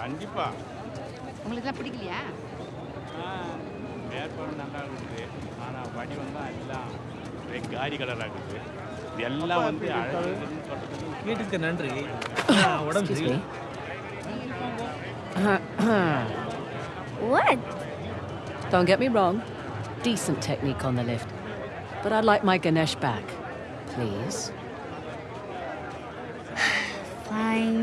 அருமையான பொருள் தான் கண்டிப்பா உங்களுக்குலாம் பிடிக்கலையா ஆ, ஏற்பாடு நல்லா இருக்குது ஆனால் வடிவம் தான் எல்லாம் ஒரே காரி கலராக இருக்குது இது எல்லாம் வந்து அழகுன்னு சொல்றதுக்கு கேட்டுக்க நன்றி ஆ, உடம்பு Excuse me. சரியில்லை. What? Don't get me wrong. Decent technique on the lift. But I'd like my Ganesh back. Please. Fine.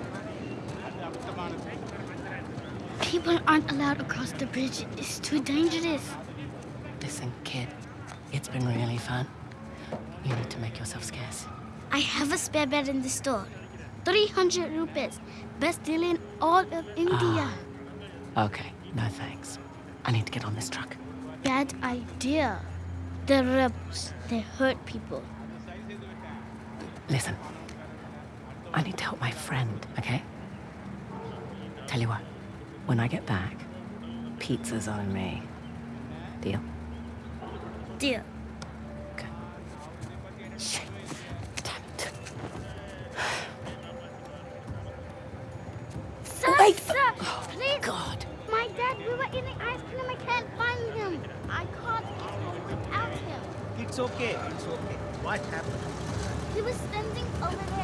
People aren't allowed across the bridge. It's too dangerous. Listen, kid. It's been really fun. You need to make yourself scarce. I have a spare bed in the store. 300 rupees. Best deal in all of India. Ah. Okay, no thanks. I need to get on this truck. Bad idea. They're rebels. They hurt people. Listen. I need to help my friend, okay? Tell you what, when I get back, pizza's on me. Deal? Deal. Good. Shit. Damn it. Sir, Wait. sir, oh, please. God. My dad, we were eating ice cream. I can't find him. I can't eat him without him. It's okay. It's okay. What happened? He was standing over there. Wait, there he